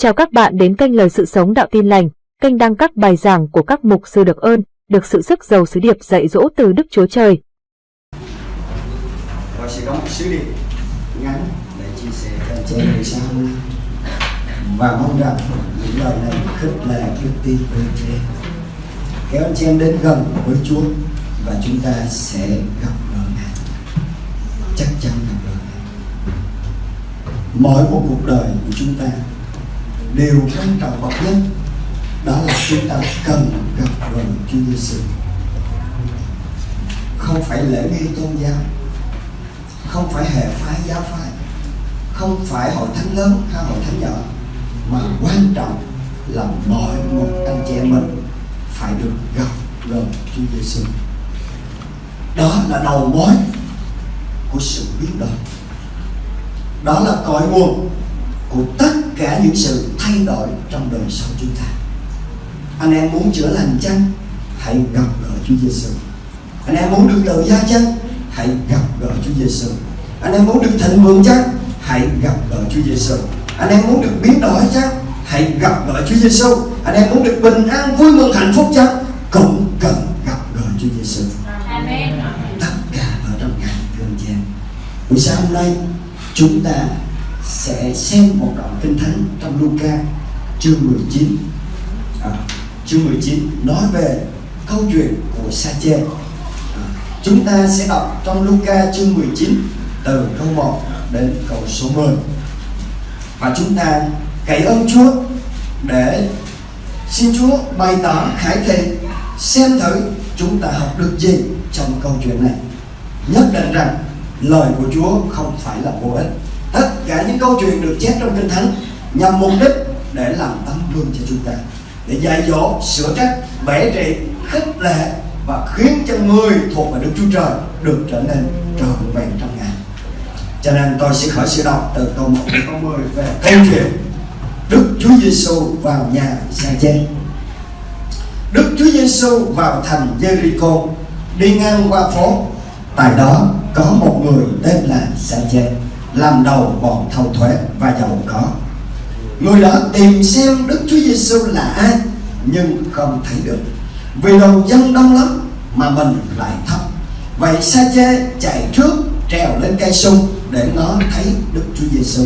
Chào các bạn đến kênh Lời Sự Sống Đạo Tin Lành, kênh đăng các bài giảng của các mục sư được ơn, được sự sức giàu sứ điệp dạy dỗ từ Đức Chúa Trời. Tôi sẽ có một sứ điệp ngắn để chia sẻ với chị về sau. Hôm nay và mong rằng những lời này khích lệ đức tin của anh chị kéo anh chị em đến gần với Chúa và chúng ta sẽ gặp gỡ Ngài. Chắc chắn gặp gỡ Ngài. Mỗi một cuộc đời của chúng ta điều quan trọng bậc nhất đó là chúng ta cần gặp gỡ Chúa Giêsu không phải lễ nghi tôn giáo, không phải hệ phái giáo phái, không phải hội thánh lớn hay hội thánh nhỏ, mà quan trọng là mọi một anh chị em mình phải được gặp gỡ Chúa Giêsu đó là đầu mối của sự biến đổi. Đó là cội nguồn của tất cả những sự thay đổi trong đời sống chúng ta. Anh em muốn chữa lành chăng? Hãy gặp gỡ Chúa Giêsu anh em muốn được tự do chăng? Hãy gặp gỡ Chúa Giêsu anh em muốn được thịnh vượng chăng? Hãy gặp gỡ Chúa Giêsu anh em muốn được biến đổi chăng? Hãy gặp gỡ Chúa Giêsu anh em muốn được bình an vui mừng hạnh phúc chăng? Cũng cần gặp gỡ Chúa Giêsu tất cả ở trong anh chị em. Buổi sáng hôm nay chúng ta sẽ xem một đoạn kinh thánh trong Luca chương 19 à, chương 19 nói về câu chuyện của Sa-chê. À, chúng ta sẽ đọc trong Luca chương 19 từ câu 1 đến câu số 10 và chúng ta cậy ơn Chúa để xin Chúa bày tỏ khải thị xem thử chúng ta học được gì trong câu chuyện này. Nhất định rằng lời của Chúa không phải là vô ích tất cả những câu chuyện được chép trong kinh thánh nhằm mục đích để làm tấm gương cho chúng ta, để dạy dỗ, sửa trách bẻ trị, khích lệ và khiến cho người thuộc về Đức Chúa Trời được trở nên trọn vẹn trong Ngài. Cho nên tôi sẽ khởi sự đọc từ câu 1 đến câu 10 về câu chuyện Đức Chúa Giêsu vào nhà sa chê Đức Chúa Giêsu vào thành Jericho, đi ngang qua phố. Tại đó có một người tên là sa chê làm đầu bọn thâu thuế và giàu có. Người đó tìm xem Đức Chúa Giêsu là ai, nhưng không thấy được. Vì đầu dân đông lắm mà mình lại thấp. Vậy sa chê chạy trước, trèo lên cây sung để nó thấy Đức Chúa Giêsu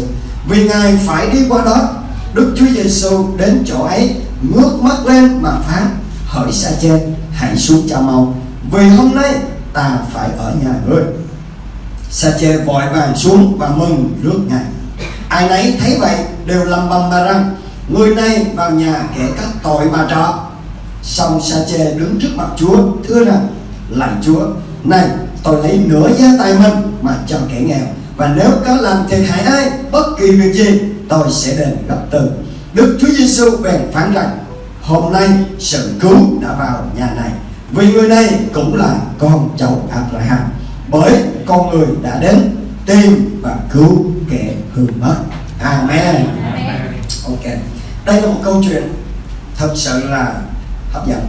vì ngài phải đi qua đó, Đức Chúa Giêsu đến chỗ ấy, ngước mắt lên mà phán, hỡi sa chê, hãy xuống cho mau, vì hôm nay ta phải ở nhà ngươi sa chê vội vàng xuống và mừng rước ngài. Ai nấy thấy vậy đều lầm bầm mà rằng, người này vào nhà kẻ các tội mà trọ. Xong sa chê đứng trước mặt chúa, thưa rằng, lạy chúa, này, tôi lấy nửa giá tài mình mà cho kẻ nghèo, và nếu có làm thiệt hại ai, bất kỳ việc gì, tôi sẽ đền gấp từ. Đức chúa giêsu bèn phán rằng, hôm nay sự cứu đã vào nhà này, vì người này cũng là con cháu abraham bởi con người đã đến tìm và cứu kẻ hư mất. Amen. Ok. Đây là một câu chuyện thật sự là hấp dẫn.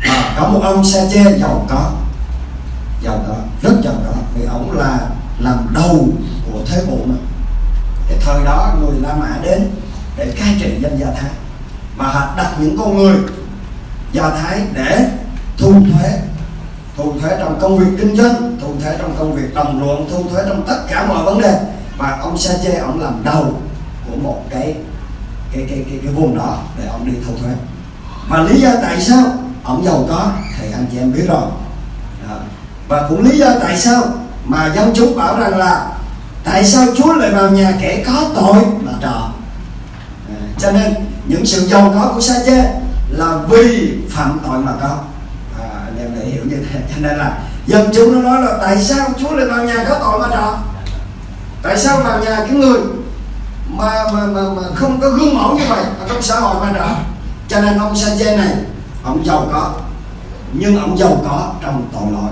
À, có một ông sa chê giàu có. Giàu có rất giàu có. Vì ông là làm đầu của thế bộ mà. Cái thời đó người La Mã đến để cai trị dân Do Thái. Và họ đặt những con người Do Thái để thu thuế thu thuế trong công việc kinh doanh thu thuế trong công việc đồng ruộng thu thuế trong tất cả mọi vấn đề. Và ông sa chê ông làm đầu của một cái cái cái cái, cái vùng đó để ông đi thu thuế. Và lý do tại sao ông giàu có thì anh chị em biết rồi. Đó. và cũng lý do tại sao mà dân chúng bảo rằng là tại sao Chúa lại vào nhà kẻ có tội mà trò. À, cho nên những sự giàu có của sa chê là vì phạm tội mà có à, anh em để hiểu như thế cho nên là dân chúng nó nói là tại sao Chúa lại vào nhà có tội mà trọ? Tại sao vào nhà cái người mà mà mà, mà không có gương mẫu như vậy ở trong xã hội mà trọ? Cho nên ông sa này ông giàu có nhưng ông giàu có trong tội lỗi.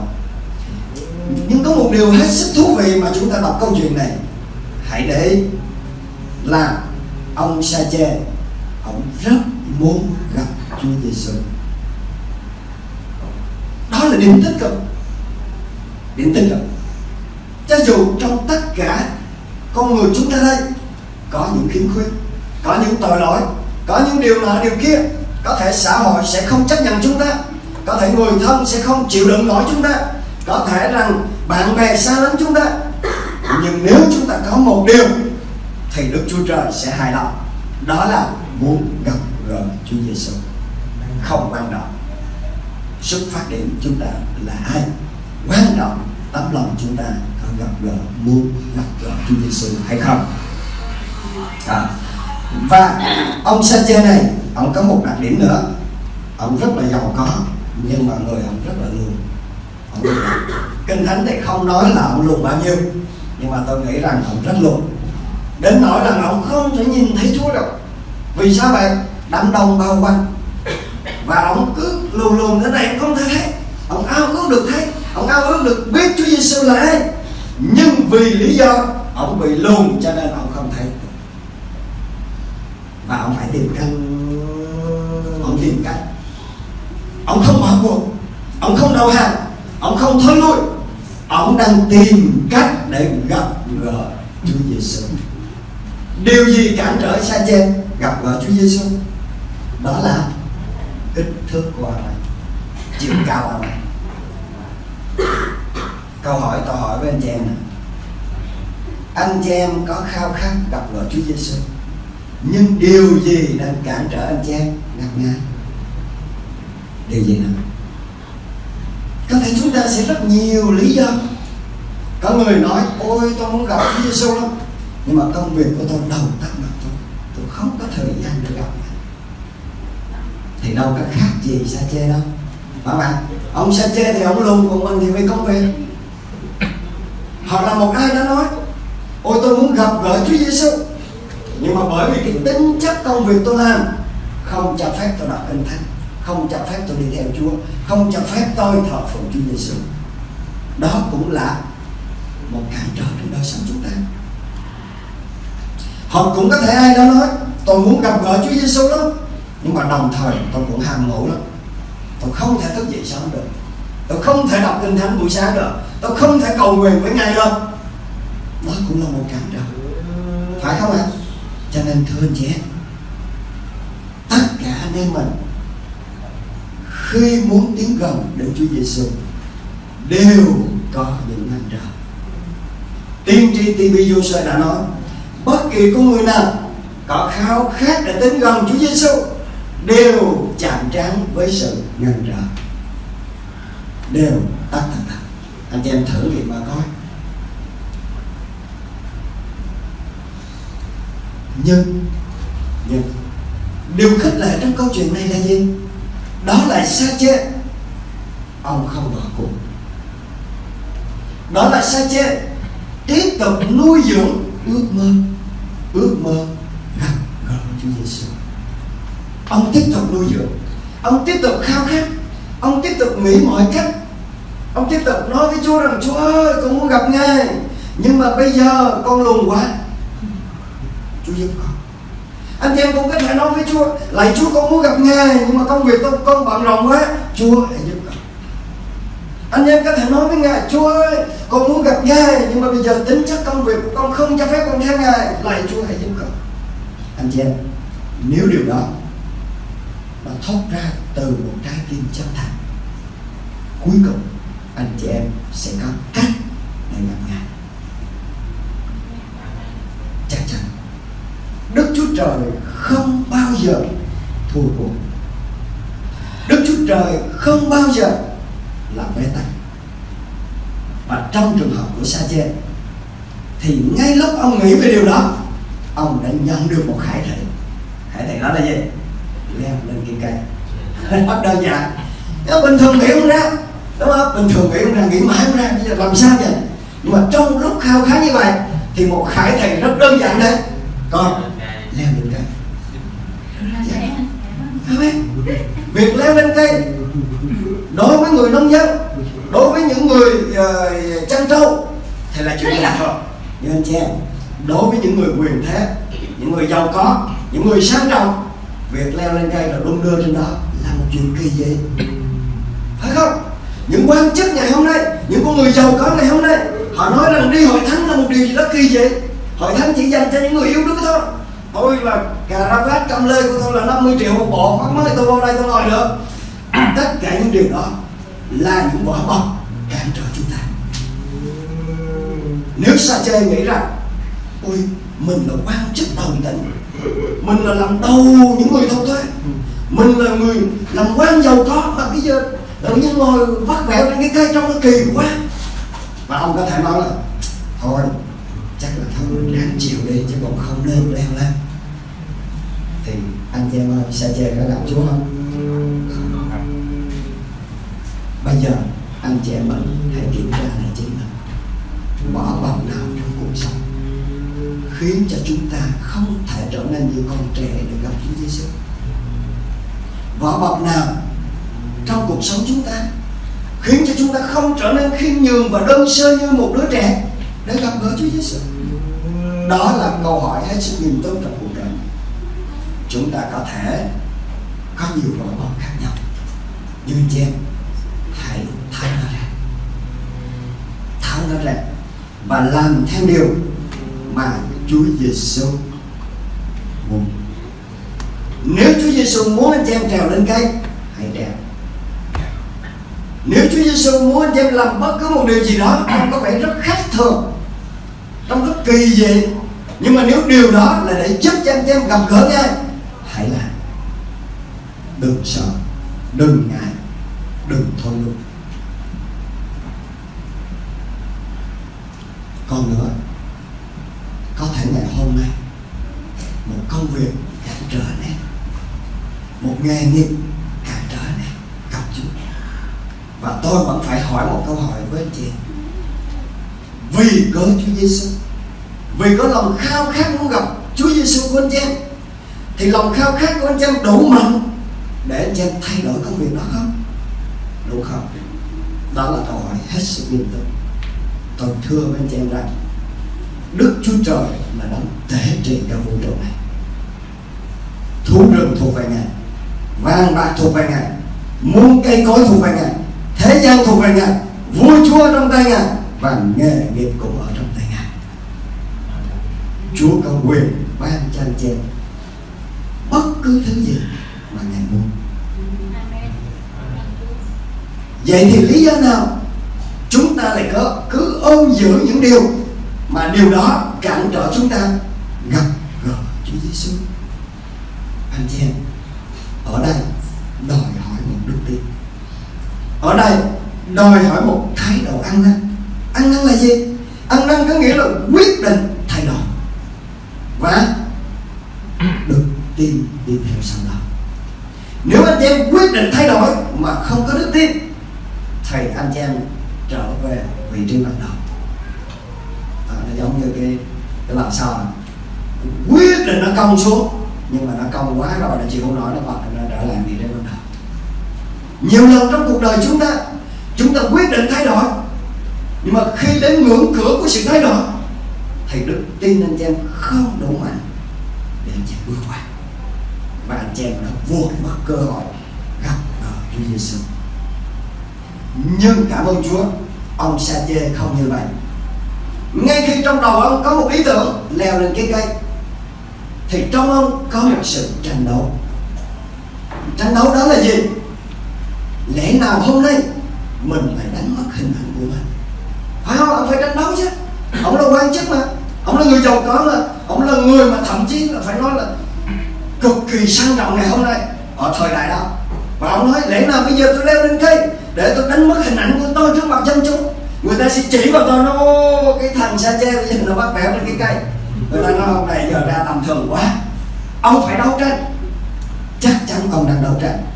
Nhưng có một điều hết sức thú vị mà chúng ta đọc câu chuyện này. Hãy để ý là ông sa ông rất muốn gặp Chúa Giêsu đó là điểm tích cực điểm tích cực cho dù trong tất cả con người chúng ta đây, có những khiếm khuyết, có những tội lỗi, có những điều nọ điều kia, có thể xã hội sẽ không chấp nhận chúng ta, có thể người thân sẽ không chịu đựng nổi chúng ta, có thể rằng bạn bè xa lánh chúng ta. Nhưng nếu chúng ta có một điều, thì Đức Chúa Trời sẽ hài lòng. Đó là muốn gặp gỡ Chúa Giêsu không quan trọng xuất phát điểm chúng ta là ai? Quan trọng tấm lòng chúng ta có gặp gỡ, muốn gặp gỡ Chúa Giêsu hay không? À. và ông Sanchez này, ông có một đặc điểm nữa. Ông rất là giàu có, nhưng mà người ông rất là lùn ông kinh thánh thì không nói là ông lùn bao nhiêu, nhưng mà tôi nghĩ rằng ông rất lùn đến nỗi rằng ông không thể nhìn thấy Chúa được vì sao vậy? Đám đông bao quanh và ông cứ lùn lùn thế này không thể thấy. Ông ao ước được thấy, ông ao ước được biết Chúa Giêsu là ai. Nhưng vì lý do, ông bị lùn, cho nên ông không thấy. Và ông phải tìm cách. Ông tìm cách. Ông không bỏ cuộc. Ông không đầu hàng. Ông không thối lui. Ông đang tìm cách để gặp gỡ Chúa Giêsu điều gì cản trở sa chen gặp gỡ Chúa Giêsu đó là kích thước của anh ấy chiều cao anh ấy câu hỏi tôi hỏi với anh chị em này anh chị em có khao khát gặp gỡ Chúa Giêsu nhưng điều gì đang cản trở anh chị em ngặt ngái điều gì nào có thể chúng ta sẽ rất nhiều lý do. Có người nói, ôi, tôi muốn gặp Chúa Giêsu lắm. Nhưng mà công việc của tôi đầu tắt mặt tôi tôi không có thời gian để gặp thì đâu có khác gì sa chê đâu. Phải bạn? Ông sa chê thì ông luôn, còn mình thì mới công việc. Hoặc là một ai đó nói, ôi, tôi muốn gặp gỡ Chúa Giêsu nhưng mà bởi vì cái tính chất công việc tôi làm, không cho phép tôi đọc kinh thánh, không cho phép tôi đi theo Chúa, không cho phép tôi thờ phượng Chúa Giêsu đó cũng là một cản trở trong đời sống chúng ta. Hoặc cũng có thể ai đó nói, tôi muốn gặp gỡ Chúa Giêsu lắm nhưng mà đồng thời, tôi cũng ham ngủ lắm. Tôi không thể thức dậy sớm được. Tôi không thể đọc kinh thánh buổi sáng được. Tôi không thể cầu nguyện với ngày được. Đó cũng là một cản trở phải không ạ? Cho nên, thưa anh chị em, tất cả anh em mình, khi muốn tiến gần đến Chúa Giêsu đều có những ngăn trở tiên tri TV Joshua đã nói, bất kỳ con người nào có khao khát để đến gần Chúa Giêsu đều chạm trán với sự ngăn trở đều tắt thành thật. Anh chị em thử nghiệm mà coi. Nhưng nhưng, điều khích lệ trong câu chuyện này là gì? Đó là xa chê ông không bỏ cuộc. Đó là xa chê tiếp tục nuôi dưỡng ước mơ ước mơ gặp gỡ Chúa Giêsu ông tiếp tục nuôi dưỡng. Ông tiếp tục khao khát. Ông tiếp tục nghĩ mọi cách. Ông tiếp tục nói với Chúa rằng, Chúa ơi, con muốn gặp ngài. Nhưng mà bây giờ con lùn quá. Chúa giúp con. Anh chị em cũng có thể nói với Chúa lại Chúa, con muốn gặp ngài, nhưng mà công việc tôi, con bận rộn quá. Chúa hãy giúp con. Anh em có thể nói với ngài, Chúa ơi, con muốn gặp ngài, nhưng mà bây giờ tính chất công việc của con không cho phép con theo ngài. Lại Chúa hãy giúp con. Anh chị em, nếu điều đó nó thoát ra từ một trái tim chân thành. Cuối cùng, anh chị em sẽ có cách để gặp ngài. Chắc chắn, Đức Chúa Trời không bao giờ thua cuộc. Đức Chúa Trời không bao giờ làm bế tắc. Và trong trường hợp của sa chê thì ngay lúc ông nghĩ về điều đó, ông đã nhận được một khải thị khải thị đó là gì? Leo lên cây. Cây rất đơn giản nó bình thường nghĩ không ra. Đúng không? Bình thường nghĩ không ra nghĩ mãi không ra. Bây giờ làm sao vậy? Nhưng mà trong lúc khao khát như vậy thì một khải thầy rất đơn giản đấy. Con leo lên cây. Dạ. Amen. việc leo lên cây đối với người nông dân đối với những người uh, chăn trâu thì là chuyện lạ thôi. Nhưng anh chị em đối với những người quyền thế những người giàu có những người sang trọng việc leo lên cây rồi đung đưa trên đó là một chuyện kỳ dị phải không? Những quan chức ngày hôm nay, những con người giàu có ngày hôm nay, họ nói rằng đi hội thánh là một điều gì đó kỳ dị hội thánh chỉ dành cho những người yêu Đức thôi. Tôi là cà ra vát cầm lê của tôi là 50 triệu một bộ mắc mới tôi vào đây tôi ngồi được. Tất cả những điều đó là những vỏ bọc cản trở chúng ta. Nếu sa chê nghĩ rằng, ôi, mình là quan chức đầu tỉnh mình là làm đầu những người thâu thuế mình là người làm quan giàu có. Mà bây giờ tự nhiên ngồi vắt vẹo trên cái cây trong nó kỳ quá. Và ông có thể nói là thôi chắc là thôi ráng chịu đi chứ còn không nên leo lên. Thì anh chị em ơi sa chê có gặp chúa không? Bây giờ anh chị em mình hãy kiểm tra lại chính mình. Bỏ bọc nào khiến cho chúng ta không thể trở nên như con trẻ để gặp Chúa Giêsu vỏ bọc nào trong cuộc sống chúng ta khiến cho chúng ta không trở nên khiêm nhường và đơn sơ như một đứa trẻ để gặp gỡ Chúa Giêsu đó là câu hỏi hết sức nghiêm túc trong cuộc đời. Chúng ta có thể có nhiều vỏ bọc khác nhau, nhưng chị em, hãy tháo nó ra. Tháo nó ra và làm theo điều mà Chúa Giêsu muốn. Nếu Chúa Giêsu muốn anh chị em trèo lên cây, hãy trèo. Nếu Chúa Giêsu muốn anh chị em làm bất cứ một điều gì đó trông có vẻ rất khác thường trong rất kỳ dị. Nhưng mà nếu điều đó là để giúp cho anh chị em gặp gỡ ngay hãy làm. Đừng sợ, đừng ngại, đừng thôi luôn còn nữa có thể ngày hôm nay một công việc cản trở này một nghề nghiệp cản trở này gặp Chúa và tôi vẫn phải hỏi một câu hỏi với anh chị. Vì cớ Chúa Giêsu vì có lòng khao khát muốn gặp Chúa Giêsu của anh chị? Em thì lòng khao khát của anh chị em đủ mạnh để anh chị em thay đổi công việc đó không? Đủ không? Đó là câu hỏi hết sức nghiêm túc. Tôi thưa với anh chị em rằng, Đức Chúa Trời là đấng tể trị cả vũ trụ này. Thú rừng thuộc về Ngài. Vàng bạc thuộc về Ngài. Muôn cây cối thuộc về Ngài. Thế gian thuộc về Ngài. Vua chúa trong tay Ngài. Và nghề nghiệp cũng ở trong tay Ngài. Chúa có quyền ban cho anh chị Bất cứ thứ gì mà Ngài muốn. Vậy thì lý do nào Chúng ta lại có cứ ôm giữ những điều mà điều đó cản trở chúng ta? Gặp gỡ Chúa Giêsu. Anh chị em, ở đây đòi hỏi một đức tin. Ở đây đòi hỏi một thái độ ăn năn. Ăn năn là gì? Ăn năn có nghĩa là quyết định thay đổi và đức tin đi theo sau đó. Nếu anh chị em quyết định thay đổi mà không có đức tin thì anh chị em trở về vị trí ban đầu à, nó giống như cái cái làm sao quyết định nó cong xuống nhưng mà nó công quá rồi là chị không nói nó còn nó trở lại vị trí ban đầu nhiều lần trong cuộc đời chúng ta chúng ta quyết định thay đổi. Nhưng mà khi đến ngưỡng cửa của sự thay đổi thì đức tin anh em không đủ mạnh để anh chị em bước qua. Và anh em đã vô mất cơ hội gặp ở Chúa Giêsu nhưng cảm ơn Chúa, ông sa chê không như vậy. Ngay khi trong đầu ông có một ý tưởng leo lên cái cây thì trong ông có một sự tranh đấu. Tranh đấu đó là gì? Lẽ nào hôm nay mình phải đánh mất hình ảnh của mình? Phải không? Ông phải tranh đấu chứ. Ông là quan chức mà. Ông là người giàu có mà. Ông là người mà thậm chí là phải nói là cực kỳ sang trọng ngày hôm nay, ở thời đại đó. Và ông nói, lẽ nào bây giờ tôi leo lên cây để tôi đánh mất hình ảnh của tôi trước mặt dân chúng? Người ta sẽ chỉ vào tôi nó cái thằng sa che bây giờ nó bắt bẻ lên cái cây người ta nói ông này giờ ra tầm thường quá. Ông phải đấu tranh. Chắc chắn ông đang đấu tranh.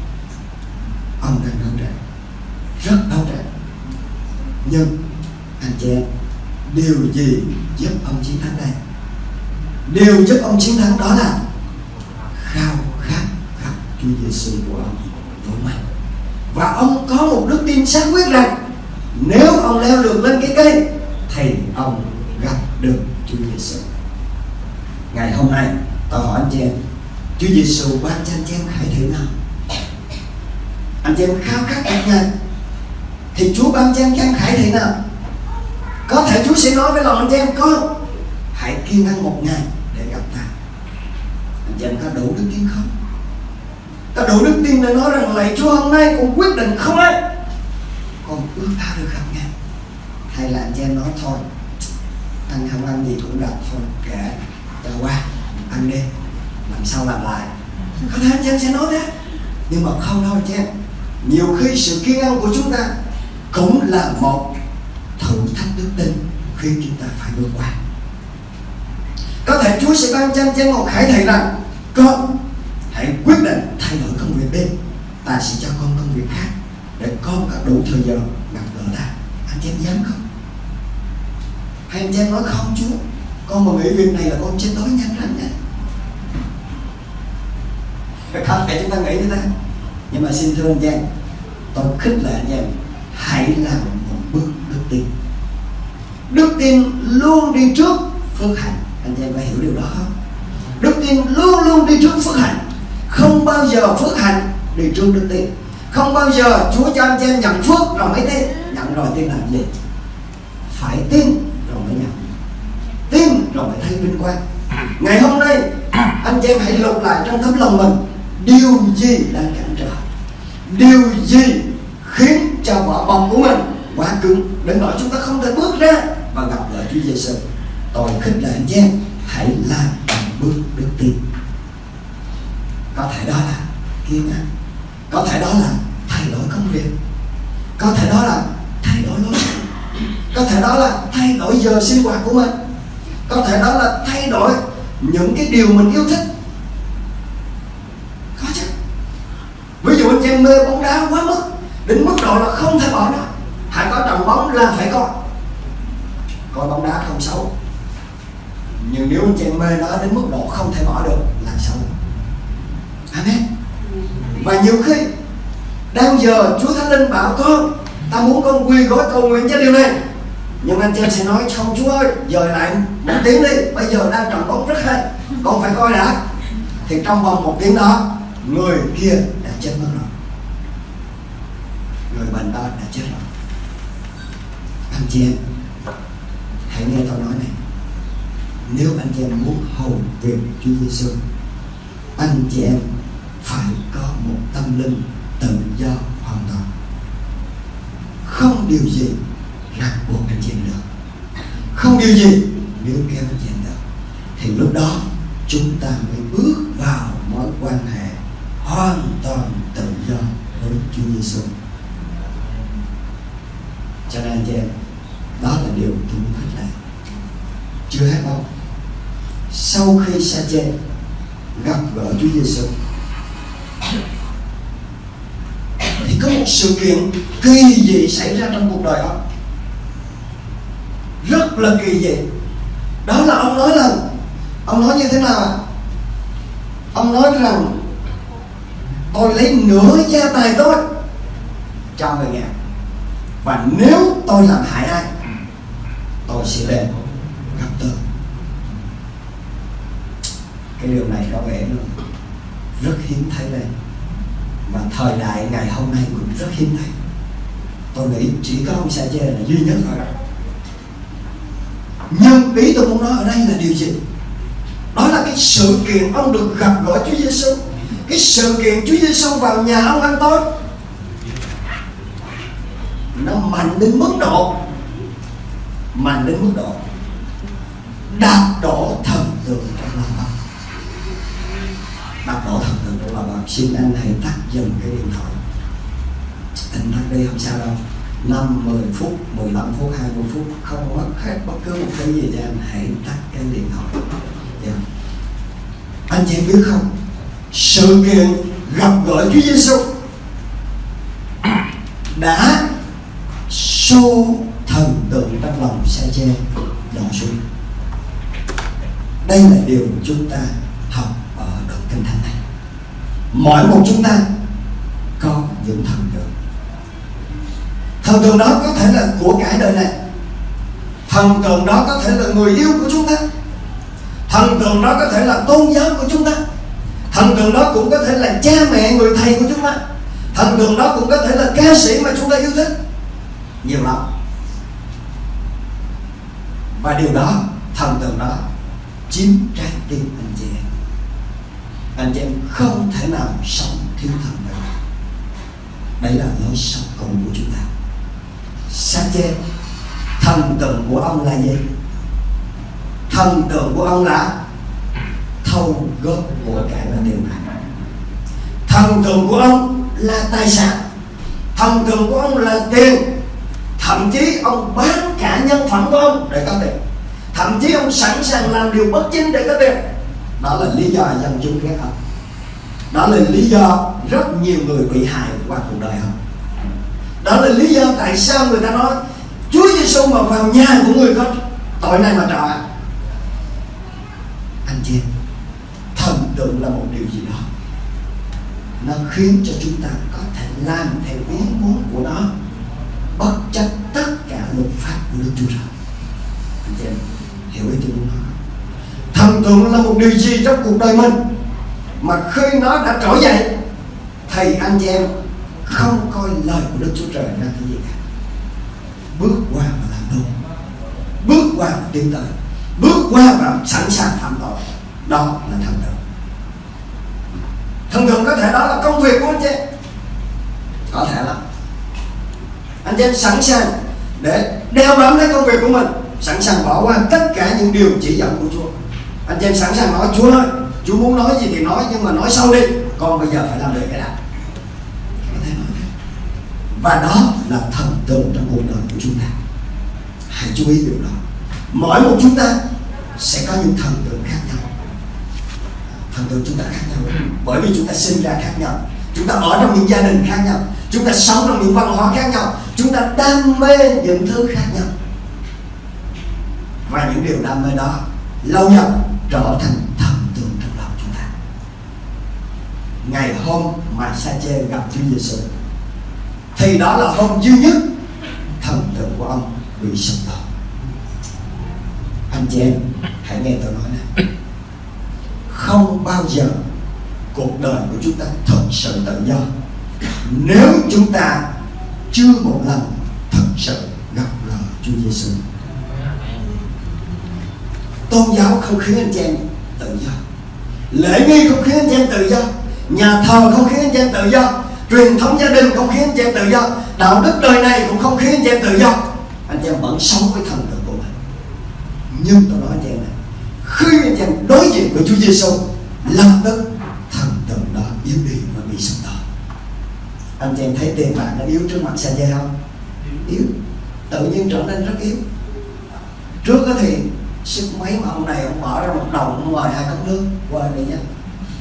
Ông đang đấu tranh. Rất đấu tranh. Nhưng anh chị em, điều gì giúp ông chiến thắng đây điều giúp ông chiến thắng đó là khao khát gặp Chúa Giêsu của ông với mạnh và ông có một đức tin xác quyết rằng nếu ông leo được lên cái cây, thì ông gặp được Chúa Giêsu ngày hôm nay tôi hỏi anh chị em, Chúa Giêsu ban cho anh chị em khải thử nào? Anh chị em khao khát anh Ngài thì Chúa ban cho anh chị em khải thử nào? Có thể Chúa sẽ nói với lòng anh chị em con hãy kiên ăn một ngày để gặp ta. Anh chị em có đủ đức tin không? Có đủ đức tin để nói rằng lạy Chúa hôm nay con quyết định không ấy. Con ước tha được không nghe hay là anh chị em nói thôi anh không ăn gì cũng được thôi kệ cho qua, ăn đi, làm sao làm lại. Có thể anh em sẽ nói thế nhưng mà không đâu anh nhiều khi sự kiên ăn của chúng ta cũng là một thử thách đức tin khi chúng ta phải vượt qua. Có thể Chúa sẽ ban cho anh em một khải thị rằng, con, hãy quyết định thay đổi công việc đi. Ta sẽ cho con công việc khác để con có đủ thời giờ gặp gỡ ta anh chị em dám không? Hay anh chị em nói không Chúa? Con mà nghĩ việc này là con chết đói nhanh lắm nha. Có thể chúng ta nghĩ như thế nhưng mà xin thưa anh em tôi khích lệ anh em hãy làm một bước đức tin. Đức tin luôn đi trước phước hạnh. Anh em phải hiểu điều đó không? Đức tin luôn luôn đi trước phước hạnh. Không bao giờ phước hạnh đi trước đức tin. Không bao giờ Chúa cho anh em nhận phước rồi mới tin. Nhận rồi tin làm gì? Phải tin tin rồi mới thấy vinh quang. Ngày hôm nay, anh chị em hãy lục lại trong tấm lòng mình. Điều gì đang cản trở? Điều gì khiến cho vỏ bọc của mình quá cứng? Đến nỗi chúng ta không thể bước ra và gặp lại Chúa Giêsu tôi khích lệ anh chị em, hãy làm bằng bước đức tin. Có thể đó là kiên nhẫn. Có thể đó là thay đổi công việc. Có thể đó là thay đổi lối sống. Có thể đó là thay đổi giờ sinh hoạt của mình có thể đó là thay đổi những cái điều mình yêu thích. Có chứ. Ví dụ anh em mê bóng đá quá mức, đến mức độ là không thể bỏ nó hãy có trận bóng là phải coi coi bóng đá không xấu. Nhưng nếu anh em mê nó đến mức độ không thể bỏ được là xấu. Amen. Và nhiều khi, đang giờ Chúa Thánh Linh bảo con, ta muốn con quỳ gói cầu nguyện cho điều này nhưng anh chị em sẽ nói, không, Chúa ơi giờ lại một tiếng đi. Bây giờ đang trận bóng rất hay, con phải coi đã. Thì trong vòng một tiếng đó, người kia đã chết mất rồi. Người bệnh đó đã chết rồi. Anh chị em hãy nghe tôi nói này. Nếu anh chị em muốn hầu việc Chúa Giêsu anh chị em phải có một tâm linh tự do hoàn toàn. Không điều gì là buộc anh chị được không điều gì nếu kéo anh chị được thì lúc đó, chúng ta mới bước vào mối quan hệ hoàn toàn tự do với Chúa Giêsu cho nên anh chị em, đó là điều tôi muốn khích lệ chưa hết đâu. Sau khi sa chê, gặp gỡ Chúa Giêsu thì có một sự kiện kỳ dị xảy ra trong cuộc đời ông rất là kỳ dị. Đó là ông nói là, ông nói như thế nào ông nói rằng, tôi lấy nửa gia tài tôi cho người nghèo, và nếu tôi làm hại ai, tôi sẽ lên gặp tôi. Cái điều này có vẻ nó rất hiếm thấy đây và thời đại ngày hôm nay cũng rất hiếm thấy. Tôi nghĩ chỉ có ông sa chê là duy nhất thôi nhưng ý tôi muốn nói ở đây là điều gì? Đó là cái sự kiện ông được gặp gỡ Chúa Giêsu cái sự kiện Chúa Giêsu vào nhà ông ăn tối. Nó mạnh đến mức độ, mạnh đến mức độ đạp đổ thần tượng trong lòng ông đạp đổ thần tượng trong lòng ông xin anh hãy tắt dần cái điện thoại. Anh tắt đi, không sao đâu. 5, 10 phút, 15 phút, 20 phút Không mất hết bất cứ một cái gì cho anh Hãy tắt cái điện thoại. Yeah. Anh chị biết không? Sự kiện gặp gỡ Chúa Giêsu Đã xô thần tượng trong lòng sa che đổ xuống. Đây là điều chúng ta học ở đoạn kinh thánh này. Mỗi một chúng ta có những thần tượng thần tượng đó có thể là của cải đời này. Thần tượng đó có thể là người yêu của chúng ta. Thần tượng đó có thể là tôn giáo của chúng ta. Thần tượng đó cũng có thể là cha mẹ, người thầy của chúng ta. Thần tượng đó cũng có thể là ca sĩ mà chúng ta yêu thích. Nhiều lắm. Và điều đó, thần tượng đó chiếm trái tim anh chị em. Anh chị em không thể nào sống thiếu thần được đấy là lối sống cùng của chúng ta sa chê thần tượng của ông là gì? Thần tượng của ông là thâu góp của cải và tiền bạc thần tượng của ông là tài sản. Thần tượng của ông là tiền. Thậm chí ông bán cả nhân phẩm của ông để có tiền. Thậm chí ông sẵn sàng làm điều bất chính để có tiền. Đó là lý do dân chúng ghét ông. Đó là lý do rất nhiều người bị hại qua cuộc đời ông đó là lý do tại sao người ta nói, Chúa Giêsu mà vào nhà của người có tội này mà trọ. Anh chị thần tượng là một điều gì đó. Nó khiến cho chúng ta có thể làm theo ý muốn của nó, bất chấp tất cả luật pháp của Đức Chúa Trời anh chị em, hiểu ý tôi muốn nói thần tượng là một điều gì trong cuộc đời mình mà khi nó đã trỗi dậy thì anh chị em không coi lời của Đức Chúa Trời ra cái gì cả. Bước qua và làm đúng bước qua và tin lời bước qua và sẵn sàng phạm tội. Đó là thần tượng thần tượng có thể đó là công việc của anh chị. Có thể là anh chị sẵn sàng để đeo bám lấy công việc của mình. Sẵn sàng bỏ qua tất cả những điều chỉ dẫn của Chúa. Anh chị sẵn sàng nói, Chúa ơi, Chúa muốn nói gì thì nói, nhưng mà nói sau đi. Con bây giờ phải làm được cái nào có thể nói thế và đó là thần tượng trong cuộc đời của chúng ta. Hãy chú ý điều đó. Mỗi một chúng ta sẽ có những thần tượng khác nhau. Thần tượng chúng ta khác nhau. Bởi vì chúng ta sinh ra khác nhau. Chúng ta ở trong những gia đình khác nhau. Chúng ta sống trong những văn hóa khác nhau. Chúng ta đam mê những thứ khác nhau. Và những điều đam mê đó lâu dần trở thành thần tượng trong lòng chúng ta. Ngày hôm mà sa chê gặp Chúa Giêsu thì đó là hôm duy nhất thần tượng của ông bị sụp đổ. Anh chị em, hãy nghe tôi nói này không bao giờ cuộc đời của chúng ta thật sự tự do nếu chúng ta chưa một lần thật sự gặp gỡ Chúa Giêsu tôn giáo không khiến anh chị em tự do. Lễ nghi không khiến anh chị em tự do. Nhà thờ không khiến anh chị em tự do truyền thống gia đình không khiến anh chị em tự do, đạo đức đời này cũng không khiến anh chị em tự do. Anh chị em vẫn sống với thần tượng của mình. Nhưng tôi nói anh chị em này, khi anh chị em đối diện với Chúa Giêsu lập tức thần tượng đó yếu đi và bị sụp đổ. Anh chị em thấy tiền bạc nó yếu trước mặt xe dây không? Yếu. Tự nhiên trở nên rất yếu. Trước đó thì sức mấy mà ông này ông bỏ ra một đồng, ông mời hai cốc nước qua đây nha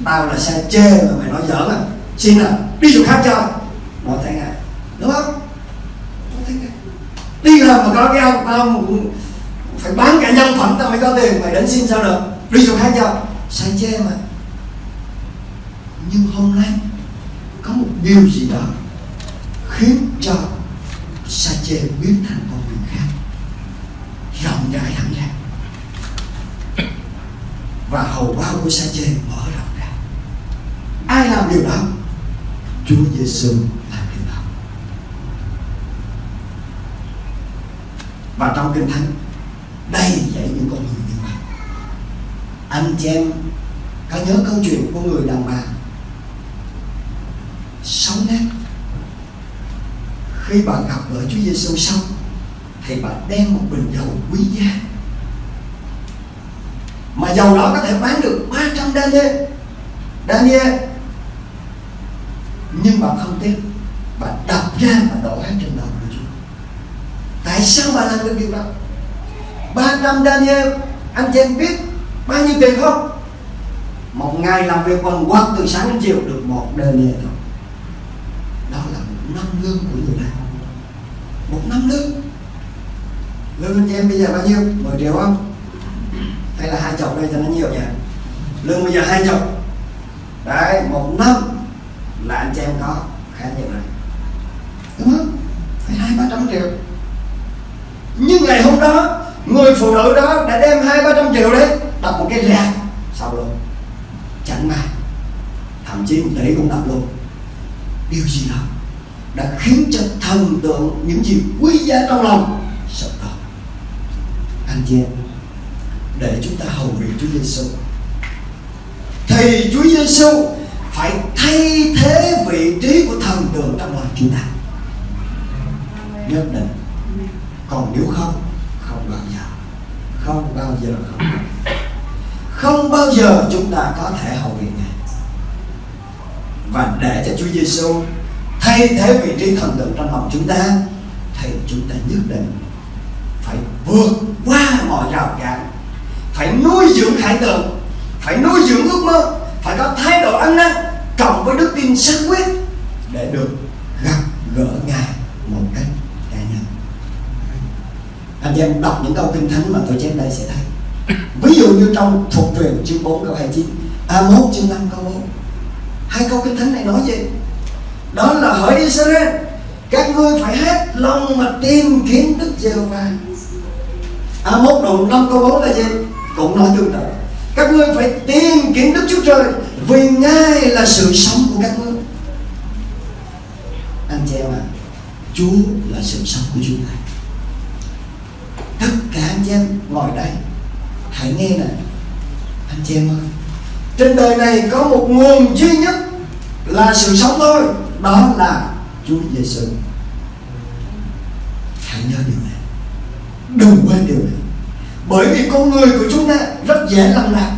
tao là xe chê mà mày nói giỡn à? Xin à đi chỗ khác cho nó thấy ngay đúng không? Nó thấy ngay đi làm mà có cái ông tao phải bán cả nhân phẩm tao mới có tiền mày đến xin sao được. Đi chỗ khác cho sai chê mà. Nhưng hôm nay có một điều gì đó khiến cho sa chê biến thành con người khác. Rộng rãi hẳn ra và hầu bao của sa chê mở rộng ra. Ai làm điều đó? Chúa Giêsu làm điều đó và trong kinh thánh, đây dạy những con người như vậy. Anh chị em, có nhớ câu chuyện của người đàn bà sống nét khi bà gặp gỡ Chúa Giêsu xong, thì bà đem một bình dầu quý giá. Mà dầu đó có thể bán được 300 đa nhê đa nhê bạn không tin, bà đập ra và đổ hết trên đầu của Chúa. Tại sao bà làm được điều đó? Ba năm daniel anh chị em biết bao nhiêu tiền không? Một ngày làm việc bằng quật từ sáng đến chiều được một daniel thôi. Đó là một năm lương của người này. một năm lương. Lương anh chị em bây giờ bao nhiêu? 10 triệu không? Hay là hai chục đây cho nó nhiều nhỉ lương bây giờ hai chục đấy một năm là anh chị em có khá nhiều này đúng không? Phải hai ba trăm triệu. Nhưng ngày hôm đó, người phụ nữ đó đã đem hai ba trăm triệu đấy đập một cái rạp sau luôn chẳng may, thậm chí một tỷ cũng đập luôn. Điều gì đó đã khiến cho thần tượng những gì quý giá trong lòng sụp đổ. Anh chị em, để chúng ta hầu việc Chúa Giêsu thì Chúa Giêsu phải thay thế vị trí của thần tượng trong lòng chúng ta. Nhất định. Còn nếu không không bao giờ. Không bao giờ, không không bao giờ chúng ta có thể hầu việc này và để cho Chúa Giêsu thay thế vị trí thần tượng trong lòng chúng ta, thì chúng ta nhất định phải vượt qua mọi rào cản, phải nuôi dưỡng khải tượng, phải nuôi dưỡng ước mơ, phải có thái độ ăn năn cộng với đức tin xác quyết để được gặp gỡ ngài một cách cá nhân anh em đọc những câu kinh thánh mà tôi chép đây sẽ thấy. Ví dụ như trong thuộc truyền chương 4 câu 29 A1 chương 5 câu 4 hai câu kinh thánh này nói gì? Đó là hỏi Israel các ngươi phải hết lòng mà tìm kiếm Đức Giê-hô-va. A1 đoạn 5 câu 4 là gì? Cũng nói tương tự các ngươi phải tìm kiếm Đức Chúa Trời vì Ngài là sự sống của các ngươi. Anh chị em ạ à, Chúa là sự sống của chúng ta. Tất cả anh chị em ngồi đây hãy nghe nè anh chị em ơi trên đời này có một nguồn duy nhất là sự sống thôi đó là Chúa Giêsu hãy nhớ điều này. Đừng quên điều này bởi vì con người của chúng ta rất dễ lầm lạc.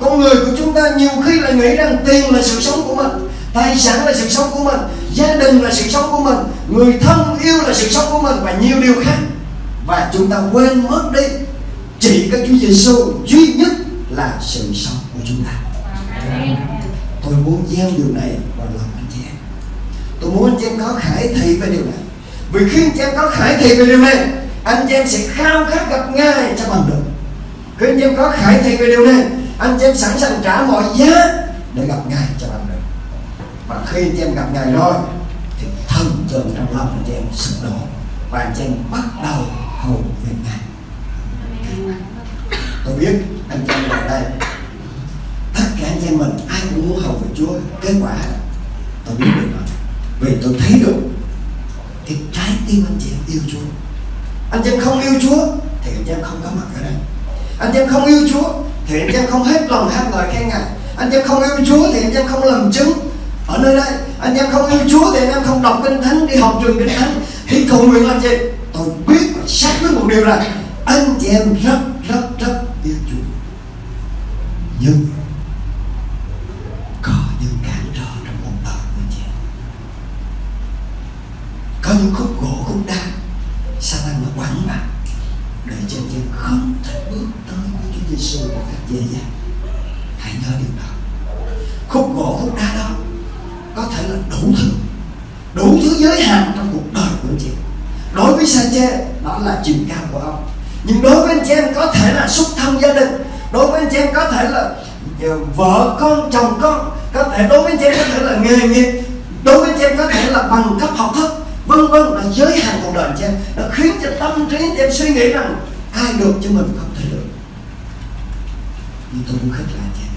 Con người của chúng ta nhiều khi lại nghĩ rằng tiền là sự sống của mình, tài sản là sự sống của mình, gia đình là sự sống của mình, người thân yêu là sự sống của mình và nhiều điều khác. Và chúng ta quên mất đi, chỉ có Chúa Giêsu duy nhất là sự sống của chúng ta. Tôi muốn gieo điều này vào lòng anh chị em. Tôi muốn anh chị em có khải thị về điều này. Vì khi anh chị em có khải thị về điều này anh chị em sẽ khao khát gặp ngài cho bằng được. Khi anh chị em có khải thị về điều này anh chị em sẵn sàng trả mọi giá để gặp ngài cho bằng được. Và khi anh chị em gặp ngài rồi, thì thần tượng trong lòng anh chị em sụp đổ và anh chị em bắt đầu hầu việc ngài. Tôi biết anh chị em ở đây, tất cả anh em mình ai cũng muốn hầu về Chúa. Kết quả, tôi biết được rồi vì tôi thấy được cái trái tim anh chị em yêu Chúa anh chị em không yêu Chúa, thì anh chị em không có mặt ở đây. Anh chị em không yêu Chúa, thì anh chị em không hết lòng hát lời khen ngài. Anh chị em không yêu Chúa, thì anh chị em không làm chứng ở nơi đây. Anh chị em không yêu Chúa, thì anh em không đọc kinh thánh, đi học trường kinh thánh. Đi cầu nguyện làm gì? Tôi biết và xác với một điều là anh chị em rất rất rất yêu Chúa. Nhưng có những cản trở trong cuộc đời của anh chị có những khúc gỗ khúc đá sao anh mà quẳng mà để cho anh em không thể bước tới với Chúa Giêsu một cách dễ dàng. Hãy nhớ điều đó. Khúc gỗ khúc đá đó có thể là đủ thứ đủ thứ giới hạn trong cuộc đời của anh chị. Đối với Sache đó là chiều cao của ông. Nhưng đối với anh chị em, có thể là xúc thân gia đình. Đối với anh chị em, có thể là ờ, vợ con, chồng con. Có thể đối với anh chị em, có thể là nghề nghiệp. Đối với anh chị em, có thể là bằng cấp học thức vân vân là giới hạn cuộc đời cho em. Nó khiến cho tâm trí em suy nghĩ rằng ai được cho mình không thể được. Nhưng tôi muốn khích lại cho em.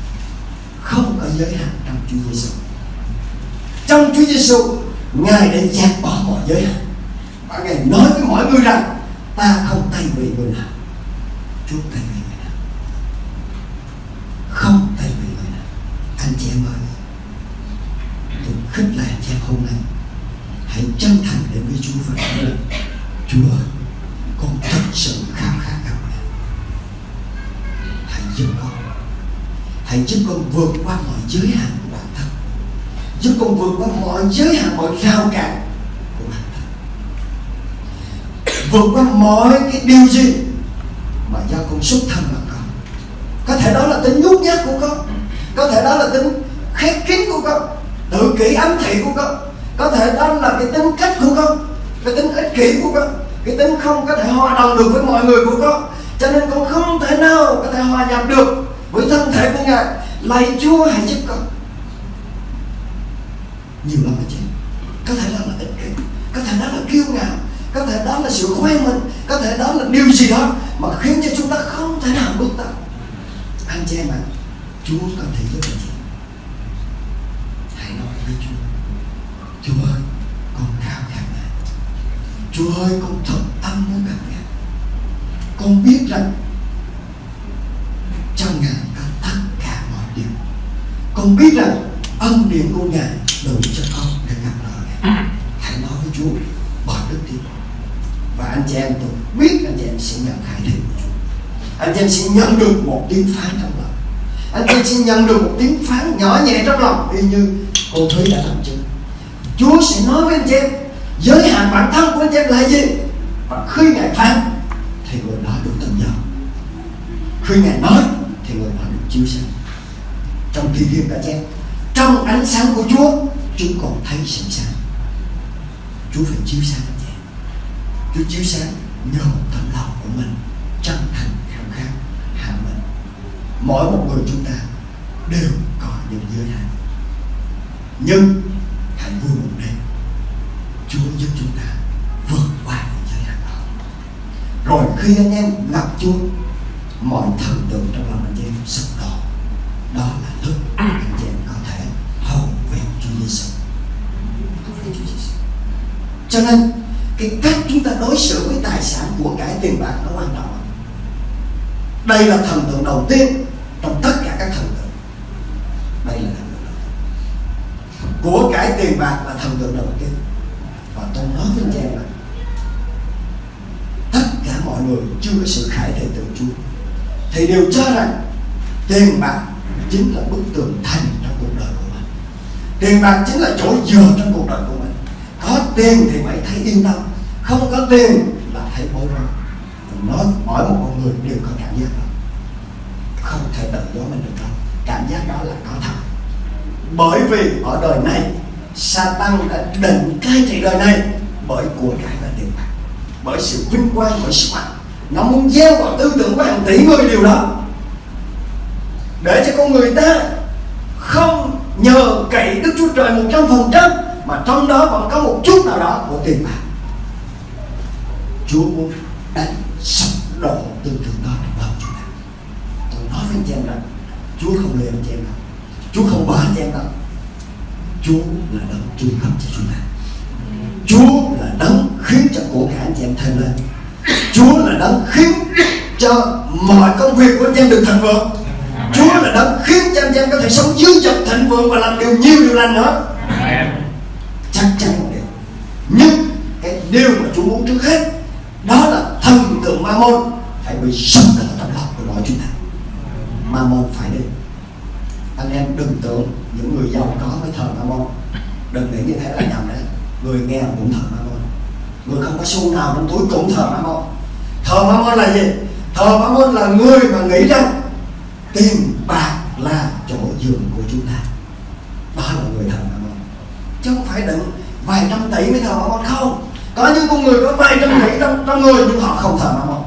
Không có giới hạn trong Chúa Giêsu trong Chúa Giêsu ngài đã dẹp bỏ mọi giới hạn. Và ngài nói với mọi người rằng, ta không tay vì người nào. Chúa tay vì người nào. Không tay vì người nào. Anh chị em ơi, tôi khích lại anh chị em hôm nay hãy chân thành đến với Chúa và nói rằng Chúa, con thật sự khao khát gặp ngài. Hãy giúp con. Hãy giúp con vượt qua mọi giới hạn của bản thân. Giúp con vượt qua mọi giới hạn, mọi rào cản của bản thân. Vượt qua mọi cái điều gì mà do con xuất thân mà con. Có thể đó là tính nhút nhát của con. Có thể đó là tính khép kín của con. Tự kỷ ám thị của con có thể đó là cái tính cách của con, cái tính ích kỷ của con, cái tính không có thể hòa đồng được với mọi người của con. Cho nên con không thể nào có thể hòa nhập được với thân thể của ngài. Lạy chúa hãy giúp con. Nhiều lắm anh chị. Có thể đó là ích kỷ, có thể đó là kiêu ngạo, có thể đó là sự khoe mình, có thể đó là điều gì đó mà khiến cho chúng ta không thể nào bước tới. Anh chị em ạ, chúa có thể giúp anh chị. Hãy nói với chúa chúa ơi, con khao khát ngài. Chúa ơi, con thật tâm muốn gặp ngài. Con biết rằng trong ngài có tất cả mọi điều. Con biết rằng ân điển của ngài đủ cho con để gặp lời ngài. Hãy nói với chúa, bỏ đức tin và anh chị em tôi biết anh chị em sẽ nhận khải thị của chúa. Anh chị em sẽ nhận được một tiếng phán trong lòng. Anh chị em sẽ nhận được một tiếng phán nhỏ nhẹ trong lòng. Y như cô thúy đã làm cho chúa sẽ nói với anh chị em giới hạn bản thân của anh chị em là gì? Và khi ngài phán thì người đó được tự do khi ngài nói thì người đó được chiếu sáng. Trong thi thiên cả em, trong ánh sáng của Chúa chúng còn thấy sự sáng. Chúa phải chiếu sáng anh chị Chúa chiếu sáng nhờ tấm lòng của mình chân thành khao khát hạ mình. Mỗi một người chúng ta đều có những giới hạn. Nhưng hãy vui một đêm Chúa giúp chúng ta vượt qua những giới hạn đó rồi khi anh em gặp Chúa mọi thần tượng trong lòng anh em sụp đổ đó là lúc anh chị em có thể hầu về Chúa Giêsu cho nên cái cách chúng ta đối xử với tài sản của cải tiền bạc nó quan trọng. Đây là thần tượng đầu tiên trong tất cả các thần tượng. Đây là thần tượng đầu tiên. Của cải tiền bạc là thần tượng đầu tiên. Và tôi nói với anh em là mọi người chưa có sự khải thể từ Chúa. Thì đều cho rằng tiền bạc chính là bức tường thành trong cuộc đời của mình. Tiền bạc chính là chỗ dựa trong cuộc đời của mình. Có tiền thì mày thấy yên tâm, không có tiền là thấy bối rối. Nói mỗi một con người đều có cảm giác đó. Không thể tự do mình được đâu. Cảm giác đó là có thật. Bởi vì ở đời này, Satan đã định cai trị đời này bởi của cải bởi sự vinh quang, bởi sức mạnh. Nó muốn gieo vào tư tưởng của hàng tỷ người điều đó. Để cho con người ta không nhờ cậy Đức Chúa Trời một trăm phần trăm, mà trong đó vẫn có một chút nào đó của tiền bạc. Chúa muốn đánh sập đổ tư tưởng đó trong lòng chúng ta. Tôi nói với anh chị em rằng, Chúa không lừa anh chị em đâu. Chúa không bỏ anh chị em đâu. Chúa là đấng trung cấp cho chúng ta. Chúa là đấng khiến cho của cả anh chị em thêm lên. Chúa là đấng khiến cho mọi công việc của anh em được thành vượng. Chúa là đấng khiến cho anh em có thể sống dư dật thịnh vượng và làm điều nhiều điều lành nữa. Chắc chắn một điều. Nhưng cái điều mà Chúa muốn trước hết đó là thần tượng ma môn phải bị sập ở trong lòng của mọi chúng ta. Ma môn phải đi. Anh em đừng tưởng những người giàu có mới thờ ma môn đừng nghĩ như thế là nhầm đấy người nghèo cũng thờ ma môn người không có xu nào trong túi cũng thờ ma môn thờ ma môn là gì? Thờ ma môn là người mà nghĩ rằng tiền bạc là chỗ giường của chúng ta. Đó là người thờ ma môn chứ không phải đừng vài trăm tỷ mới thờ ma môn không có những con người có vài trăm tỷ trong, trong người nhưng họ không thờ ma môn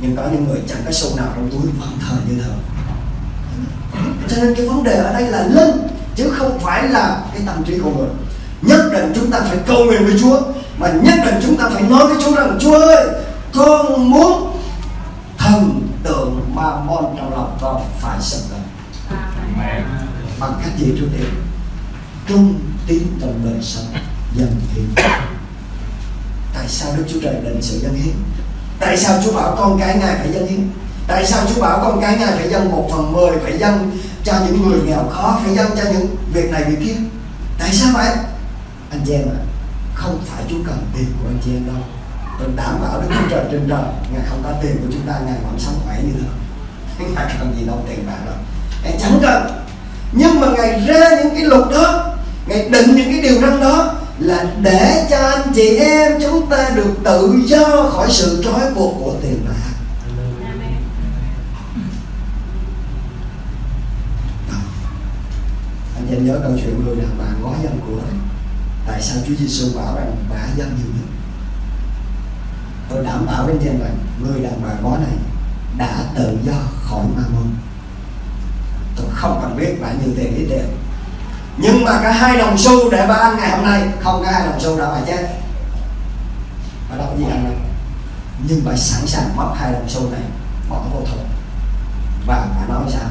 nhưng có những người chẳng có xu nào trong túi vẫn thờ như thờ cho nên cái vấn đề ở đây là linh chứ không phải là cái tâm trí của người nhất định chúng ta phải cầu nguyện với Chúa. Mà nhất định chúng ta phải nói với Chúa rằng Chúa ơi con muốn thần tượng ma môn trong lòng con phải sập lên bằng cách gì trước tiên? Trung tín trong đời sống dân hiến. Tại sao Đức Chúa Trời định sự dân hiến? Tại sao Chúa bảo con cái ngài phải dân hiến? Tại sao Chúa bảo con cái ngài phải dân một phần mười phải dân cho những người nghèo khó phải dân cho những việc này việc kia? Tại sao vậy anh chị em ạ à, không phải Chúa cần tiền của anh chị em đâu. Tôi đảm bảo Đức Chúa Trời trên trời ngài không có tiền của chúng ta ngài vẫn sống khỏe như thế ngài cần gì đâu tiền bạc đâu. Ngài chẳng cần. Nhưng mà ngài ra những cái luật đó ngài định những cái điều răn đó là để cho anh chị em chúng ta được tự do khỏi sự trói buộc của tiền bạc. Anh chị em nhớ câu chuyện người đàn bà gói dân của anh tại sao Chúa Giêsu bảo rằng bà dân nhiều nhất? Tôi đảm bảo với anh em rằng người đàn bà gói này đã tự do khỏi ma môn. Tôi không cần biết bà nhiều tiền ít tiền nhưng mà cả hai đồng xu để bà ăn ngày hôm nay, không cả hai đồng xu đâu bà chết. Bà đâu có gì ăn đâu? Nhưng bà sẵn sàng mất hai đồng xu này, bỏ vô thùng. Và bà nói sao?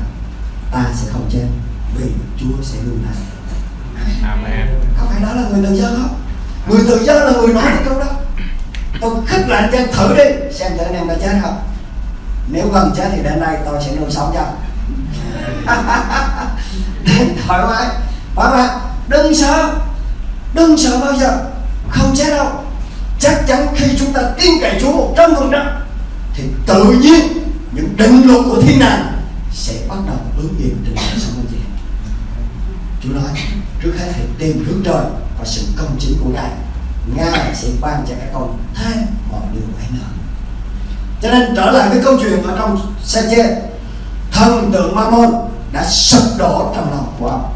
Ta sẽ không chết vì Chúa sẽ luôn thay Amen. Có phải đó là người tự do không? Người tự do là người nói cái câu đó. Tôi khích lại cho thử đi, xem thử anh em đã chết không? Nếu gần chết thì đến đây tôi sẽ nuôi sống cho. Thoải mái. Và bạn đừng sợ. Đừng sợ bao giờ. Không chết đâu. Chắc chắn khi chúng ta tin cậy Chúa một trăm phần trăm, thì tự nhiên những định luật của thiên đàng sẽ bắt đầu ứng nghiệm trên đời sống anh chị Chúa nói trước hết hãy tìm hướng trời và sự công chính của Ngài. Ngài sẽ ban cho các con thêm mọi điều ấy nữa. Cho nên trở lại với câu chuyện ở trong xe chê thần tượng Mammon đã sụp đổ trong lòng của ông.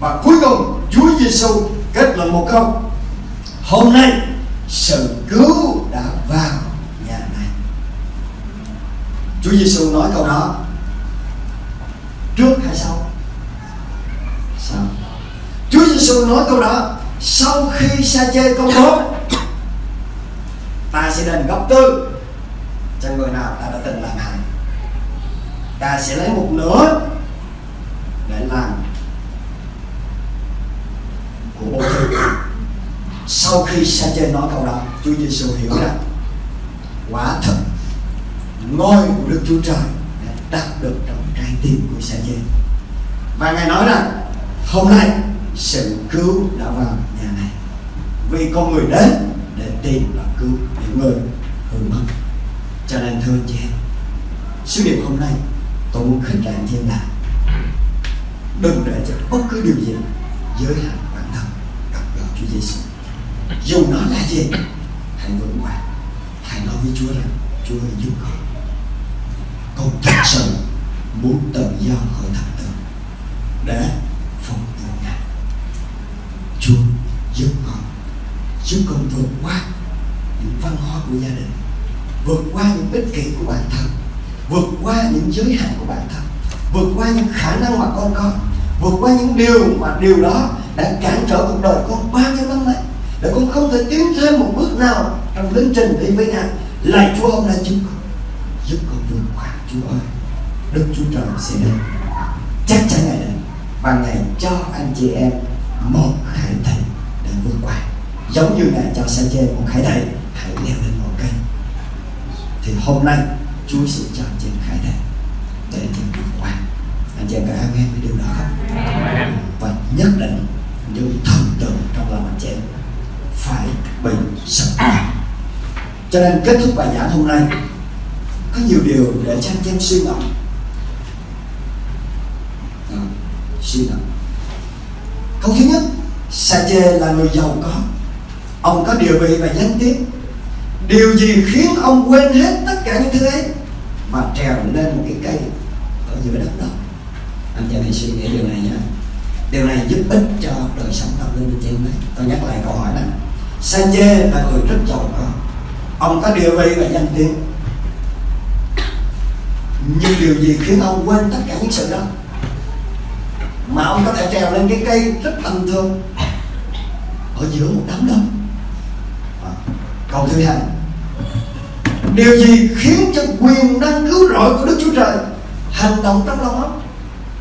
Và cuối cùng, Chúa Giêsu kết luận một câu. Hôm nay, sự cứu đã vào nhà này. Chúa Giêsu nói câu đó. Trước hay sau? Sau. Chúa Giêsu nói câu đó, sau khi sa chê công bố, ta sẽ đền gấp tư cho người nào ta đã từng làm hại. Ta sẽ lấy một nửa để làm của bố thí sau khi sa chê nói câu đó, Chúa Giêsu hiểu rằng quả thật ngôi của Đức Chúa Trời đã đặt được trong trái tim của sa chê. Và ngài nói rằng, hôm nay sự cứu đã vào nhà này. Vì con người đến để tìm và cứu những người hư mất. Cho nên thưa anh chị em, sứ điệp hôm nay, tôi muốn khích lệ anh chị em là đừng để cho bất cứ điều gì giới hạn bản thân gặp gỡ Chúa Giêsu. Dù nó là gì, hãy vững vàng hãy nói với Chúa rằng, Chúa ơi, giúp con. Con thật sự muốn tự do khỏi thập tự để phục vụ Ngài Chúa giúp con giúp con vượt qua những văn hóa của gia đình, vượt qua những ích kỷ của bản thân, vượt qua những giới hạn của bản thân, vượt qua những khả năng mà con có, vượt qua những điều mà điều đó đã cản trở cuộc đời con bao nhiêu năm nay, để con không thể tiến thêm một bước nào trong tiến trình đi với ngài lạy chúa, ông là giúp con giúp con vượt qua. Chúa ơi, đức chúa trời sẽ đến. Chắc chắn ngài đến, và ngài cho anh chị em một khải thầy để vượt qua. Giống như ngài cho sa chê một khải thầy, hãy leo lên thì hôm nay chúa sẽ cho anh chị em khải thầy để anh chị em vượt qua. Anh chị em có amen với điều đó không? Và nhất định những thần tượng trong lòng anh chị em phải bị sập cho nên kết thúc bài giảng hôm nay có nhiều điều để cho anh chị em suy ngẫm. À, suy ngẫm. Câu thứ nhất sa chê là người giàu có. Ông có địa vị và danh tiếng điều gì khiến ông quên hết tất cả những thứ ấy và trèo lên một cái cây ở giữa đất đó? Anh chị hãy suy nghĩ điều này nhé. Điều này giúp ích cho đời sống tâm linh của chị đấy tôi nhắc lại câu hỏi này sa chê là người rất giàu có. Ông có địa vị và danh tiếng. Nhưng điều gì khiến ông quên tất cả những sự đó? Mà ông có thể trèo lên cái cây rất tầm thường ở giữa một đám đông. À, câu thứ hai điều gì khiến cho quyền năng cứu rỗi của đức chúa trời hành động trong lòng ông?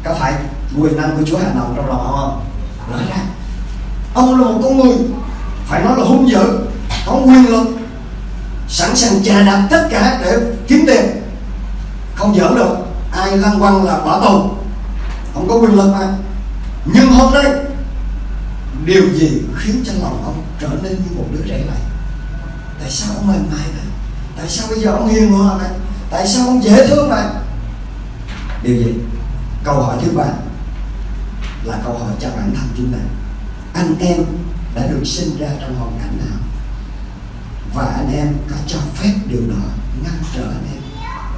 Có phải quyền năng của chúa hành động trong lòng ông không? Nói ra. Ông là một con người, phải nói là hung dữ, có quyền lực, sẵn sàng chà đạp tất cả để kiếm tiền. Không giỡn được, ai lăng quăng là bỏ tù. Không có quyền lực mà. Nhưng hôm nay, điều gì khiến cho lòng ông trở nên như một đứa trẻ này? Tại sao ông mềm mại vậy? Tại sao bây giờ ông hiền hòa vậy? Tại sao ông dễ thương vậy? Điều gì? Câu hỏi thứ ba là câu hỏi cho bản thân chúng ta. Anh em đã được sinh ra trong hoàn cảnh nào? Và anh em có cho phép điều đó ngăn trở anh em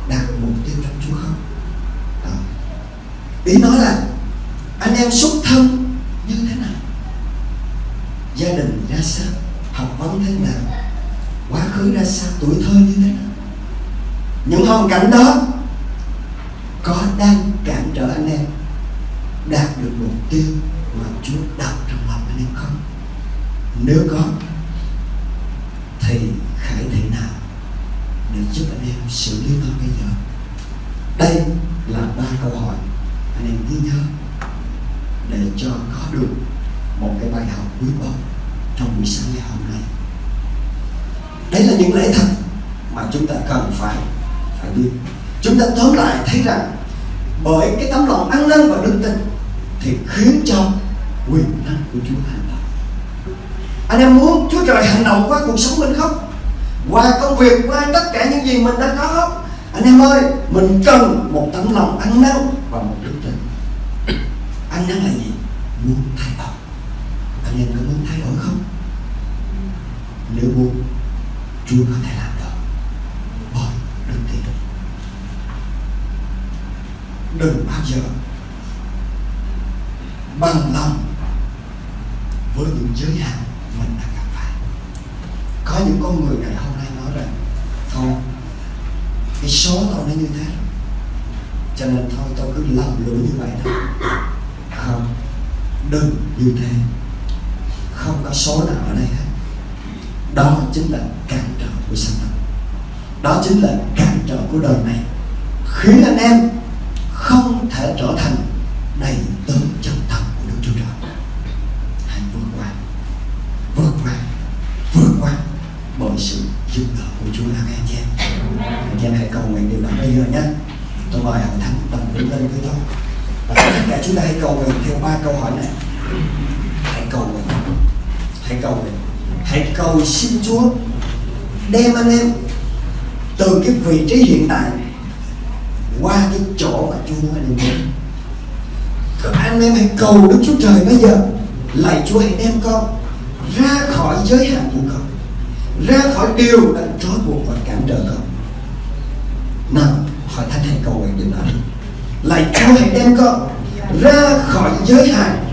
đạt mục tiêu trong Chúa không? Đó. ý nói là anh em xuất thân như thế nào? Gia đình ra sao? Học vấn thế nào? Quá khứ ra sao tuổi thơ như thế nào? Những hoàn cảnh đó có đang cản trở anh em đạt được mục tiêu mà Chúa đặt trong lòng anh em không? Nếu có, thì khải thể nào để giúp anh em xử lý nó bây giờ? Đây là ba câu hỏi anh em ghi nhớ để cho có được một cái bài học quý báu trong buổi sáng ngày hôm nay đấy là những lẽ thật mà chúng ta cần phải phải biết. Chúng ta tóm lại thấy rằng bởi cái tấm lòng ăn năn và đức tin thì khiến cho quyền năng của Chúa hành động. Anh em muốn Chúa Trời hành động qua cuộc sống mình không? Qua công việc, qua tất cả những gì mình đã có không? Anh em ơi, mình cần một tấm lòng ăn năn và một đức tin. Ăn năn là gì? Muốn thay đổi. Anh em có muốn thay đổi không? Nếu muốn Chúa có thể làm được bởi đức tin. Đừng bao giờ bằng lòng với những giới hạn mình đã gặp phải. Có những con người ngày hôm nay nói rằng thôi cái số tao nó như thế? Cho nên thôi tao cứ lầm lũi như vậy thôi, không đừng như thế. Không có số nào ở đây hết đó chính là cản trở của Satan đó chính là cản trở của đời này. Khiến anh em không thể trở thành đầy tớ chân thật của Đức Chúa Trời. Hãy vượt qua. Vượt qua. Vượt qua bởi sự giúp đỡ của Chúa. Anh em. Nhé anh em hãy cầu nguyện điều đó bây giờ nhé. Tôi mời hội thánh đồng đứng lên với tôi. Và tất cả chúng ta hãy cầu nguyện theo ba câu hỏi này. Hãy cầu nguyện. Hãy cầu nguyện hãy cầu xin Chúa đem anh em từ cái vị trí hiện tại qua cái chỗ mà Chúa muốn anh em đến. Các anh em hãy cầu Đức Chúa Trời bây giờ. Lạy Chúa hãy đem con ra khỏi giới hạn của con, ra khỏi điều đang trói buộc và cản trở con. Nào, hỏi thánh hãy cầu nguyện điều đó lạy Chúa hãy đem con ra khỏi giới hạn,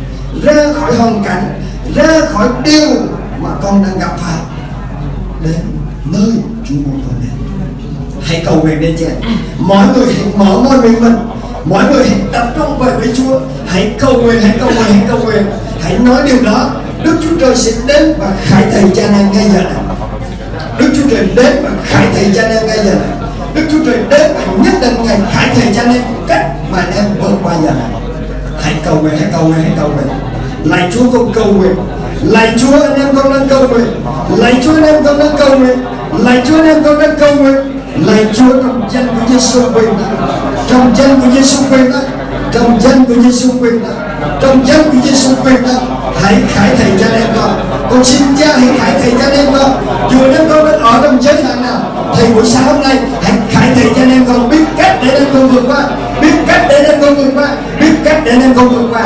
ra khỏi hoàn cảnh, ra khỏi điều mà con đang gặp phải. Đến nơi Chúa muốn con đến. Hãy cầu nguyện đến chị mọi người hãy mở môi miệng mình. Mọi người hãy tập trung về với Chúa. Hãy cầu nguyện hãy cầu nguyện hãy cầu nguyện. Hãy nói điều đó. Đức Chúa Trời sẽ đến và khải thầy cha em ngay giờ này. Đức Chúa Trời đến và khải thầy cha em ngay giờ này. Đức Chúa Trời đến và nhất định ngày khải thầy cha em cách mà em vượt qua giờ này. Hãy cầu nguyện hãy cầu nguyện hãy cầu nguyện. Lạy Chúa con cầu nguyện lạy Chúa anh em con đang cầu nguyện. Lạy Chúa anh em con đang cầu nguyện. Lạy Chúa anh em con đang cầu nguyện. Lạy Chúa trong danh của Giêsu quyền năng trong danh của Giêsu quyền năng trong danh của Giêsu quyền năng trong danh của Giêsu quyền năng hãy khải thầy anh em con con xin cha hãy khải thầy cha em con dù anh em con đang ở trong giới hạn nào thì buổi sáng hôm nay, hãy khải thầy cha em con biết cách để anh con vượt qua, biết cách để anh con vượt qua, biết cách để anh con vượt qua.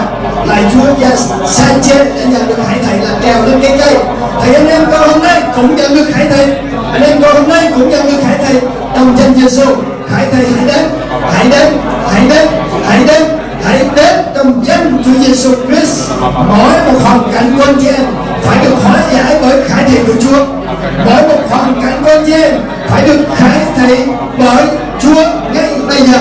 Lại Chúa gia Sanchez đã nhận được khải thầy là trèo lên cây cây. Thầy, anh em con hôm nay cũng nhận được khải thầy anh em con hôm nay cũng nhận được khải thầy trong danh Giêsu khải thầy hãy đến hãy đến hãy đến hãy đến hãy đến. Trong danh Chúa Giêsu Christ mỗi một hoàn cảnh của anh chị em phải được hóa giải bởi khải thị của Chúa. Mỗi một hoàn cảnh của anh phải được khải thị bởi Chúa ngay bây giờ.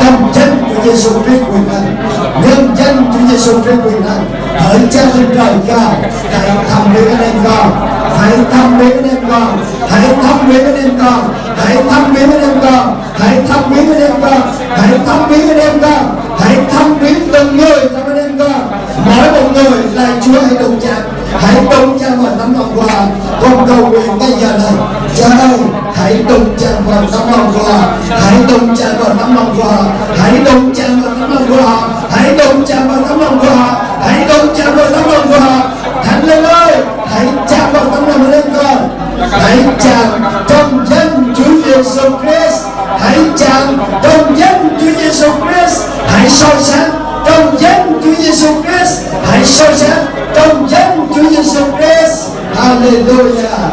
Trong danh của Giêsu Christ quyền năng, nhân danh Chúa Giêsu Christ quyền năng hỡi Cha lên trời cao, hãy thăm với anh em con, hãy thăm viếng anh em con, hãy thăm viếng anh em con, hãy thăm viếng anh em con, hãy thăm viếng anh em con, hãy thăm viếng anh em con, hãy thăm viếng từng người trong anh em con. Mỗi một người là Chúa hãy đồng chạm hãy đụng chạm vào tấm lòng quà con cầu nguyện bây giờ này. Cha ơi hãy đụng chạm vào tấm lòng quà hãy đụng chạm vào tấm lòng quà hãy đụng chạm vào tấm lòng quà hãy đụng chạm vào tấm lòng quà hãy đụng chạm vào tấm lòng quà thánh linh ơi, hãy cha vào tấm lòng lên con hãy chạm trong danh Chúa Giêsu Christ. Hãy chạm trong danh Chúa Giêsu Christ. Hãy soi sáng trong danh Chúa Giêsu Christ, hãy soi sáng trong danh Chúa Giêsu Christ, Hallelujah.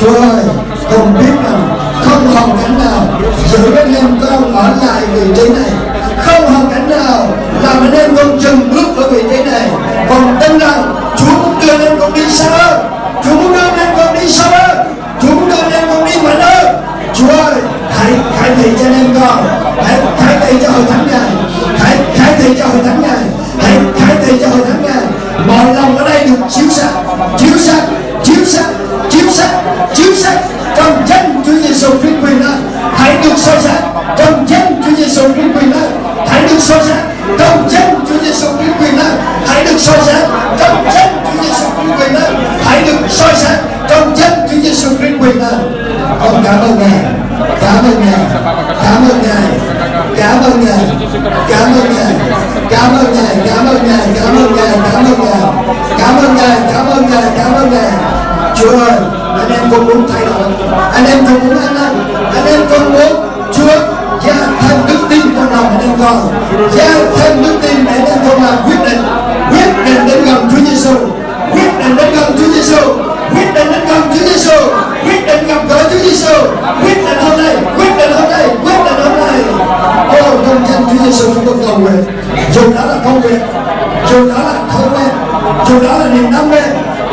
Chúa ơi, con biết rằng không hoàn cảnh nào giữ anh em con ở lại vị trí này. Không hoàn cảnh nào làm anh em con dừng bước ở vị trí này. Còn tin rằng Chúa muốn đưa anh em con đi xa hơn. Chúa muốn đưa anh em con đi xa hơn. Chúa muốn đưa anh em con đi mạnh hơn. Chúa ơi, hãy khải thị cho anh em con. Hãy khải thị cho hội thánh này thầy cho hội thánh ngài. Hãy khải thị cho hội thánh ngài. Mọi lòng ở đây được chiếu sáng chiếu sáng chiếu sáng chiếu sáng chiếu sáng trong danh Chúa Giêsu Christ quyền năng. Hãy được soi sáng trong danh Chúa Giêsu Christ quyền năng. Hãy được soi sáng trong danh Chúa Giêsu Christ quyền năng. Hãy được soi sáng trong danh Chúa Giêsu Christ quyền năng. Hãy được soi sáng trong danh Chúa Giêsu Christ quyền năng. Con cảm ơn ngài. Cảm ơn ngài. Cảm ơn ngài. Cảm ơn ngài. Cảm ơn ngài cảm ơn ngài, cảm ơn ngài, cảm ơn ngài, cảm ơn ngài. Cảm ơn ngài, cảm ơn ngài, cảm ơn ngài. Chúa ơi, anh em con muốn thay đổi. Anh em con muốn ăn năn. Anh em con muốn, chúa, gia thêm đức tin trong lòng anh em con. Gia thêm đức tin để anh em con làm quyết định. Quyết định đến gần Chúa Giêsu quyết định đến gần Chúa Giêsu quyết định đến gần Chúa Giêsu quyết định gặp gỡ Chúa Giêsu quyết định hôm nay, quyết định hôm nay, quyết định hôm nay. Ô trong danh Chúa Giêsu chúng tôi cầu nguyện dù đó là công việc, dù đó là thói quen, dù đó là niềm đam mê,